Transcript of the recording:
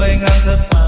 bay ngang thật bay